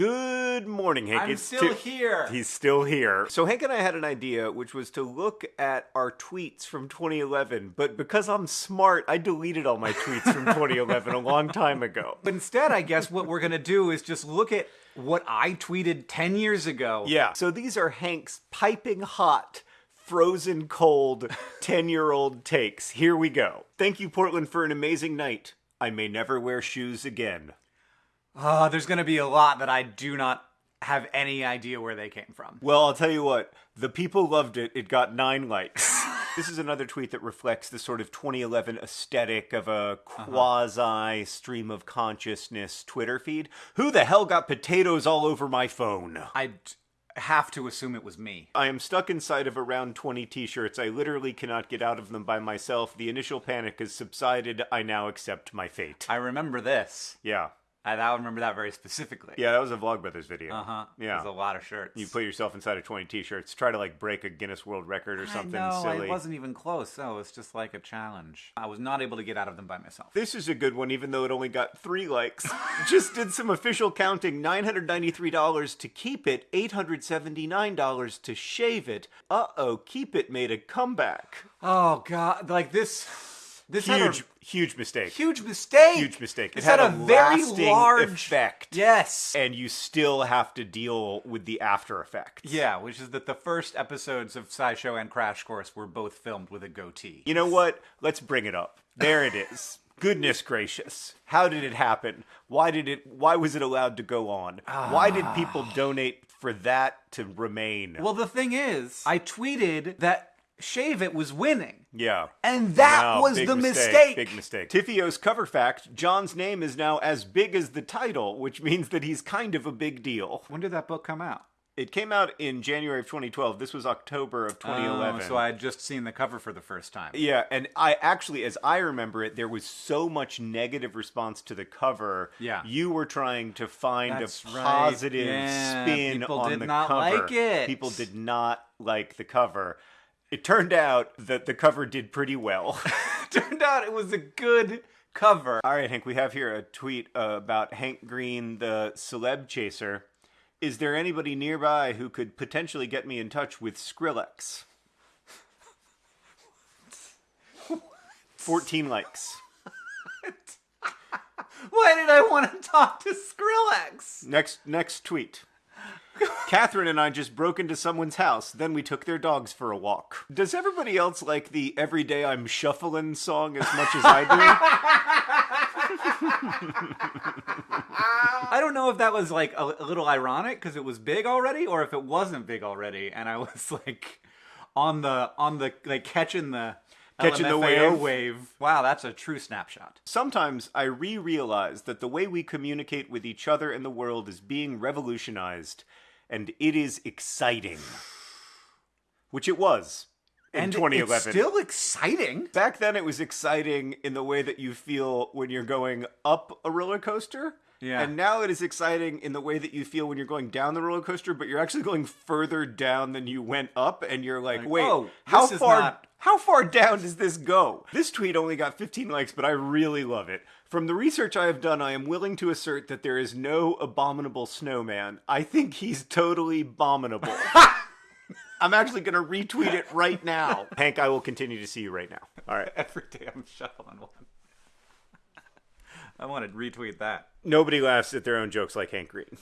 Good morning, Hank. I'm It's still here. He's still here. So Hank and I had an idea, which was to look at our tweets from 2011. But because I'm smart, I deleted all my tweets from 2011 a long time ago. But instead, I guess what we're gonna do is just look at what I tweeted 10 years ago. Yeah. So these are Hank's piping hot, frozen cold, 10 year old takes. Here we go. Thank you, Portland, for an amazing night. I may never wear shoes again. Uh, there's gonna be a lot that I do not have any idea where they came from. Well, I'll tell you what, the people loved it. It got nine likes. this is another tweet that reflects the sort of 2011 aesthetic of a quasi stream of consciousness Twitter feed. Who the hell got potatoes all over my phone? I d- have to assume it was me. I am stuck inside of around 20 t shirts. I literally cannot get out of them by myself. The initial panic has subsided. I now accept my fate. I remember this. Yeah. I, I remember that very specifically. Yeah, that was a Vlogbrothers video. Uh huh. Yeah. There's a lot of shirts. You put yourself inside of 20 t shirts, try to like break a Guinness World Record or something I know, silly. It wasn't even close. So it was just like a challenge. I was not able to get out of them by myself. This is a good one, even though it only got three likes. Just did some official counting $993 to keep it, $879 to shave it. Uh oh, keep it made a comeback. Oh god, like this. This had a Huge, huge mistake. huge mistake. Huge mistake. It had, had a, a very large effect. Yes. And you still have to deal with the after effects. Yeah, which is that the first episodes of SciShow and Crash Course were both filmed with a goatee. You know what? Let's bring it up. There it is. Goodness gracious. How did it happen? Why did it why was it allowed to go on? Why did ah. people donate for that to remain? Well, the thing is, I tweeted that Shave It was winning. yeah. And that Wow, was the mistake, mistake. Big mistake. TFIOS cover fact John's name is now as big as the title, which means that he's kind of a big deal. When did that book come out? It came out in January of 2012. This was October of 2011. Oh, so I had just seen the cover for the first time. Yeah, and I actually, as I remember it, there was so much negative response to the cover. Yeah. you were trying to find That's a right. positive Yeah, spin people on did the not cover. like it. People did not like the cover. It turned out that the cover did pretty well. Turned out it was a good cover. All right, Hank, we have here a tweet uh, about Hank Green, the celeb chaser. Is there anybody nearby who could potentially get me in touch with Skrillex? 14 likes. Why did I want to talk to Skrillex? Next next tweet. Catherine and I just broke into someone's house, then we took their dogs for a walk. Does everybody else like the Everyday I'm Shuffling song as much as I do? I don't know if that was like a, a little ironic because it was big already, or if it wasn't big already, and I was like on the on the like catching the Catching the wave. wave. Wow, that's a true snapshot. Sometimes I re realize that the way we communicate with each other and the world is being revolutionized, and it is exciting. Which it was in and 2011. it's still exciting. Back then, it was exciting in the way that you feel when you're going up a roller coaster. Yeah. And now it is exciting in the way that you feel when you're going down the roller coaster, but you're actually going further down than you went up, and you're like, Like, wait, oh, how far? not- How far down does this go? This tweet only got 15 likes, but I really love it. From the research I have done, I am willing to assert that there is no abominable snowman. I think he's totally abominable. I'm actually going to retweet it right now. Hank, I will continue to see you right now. All right. Every day I'm shuffling one. I want to retweet that. Nobody laughs at their own jokes like Hank Green.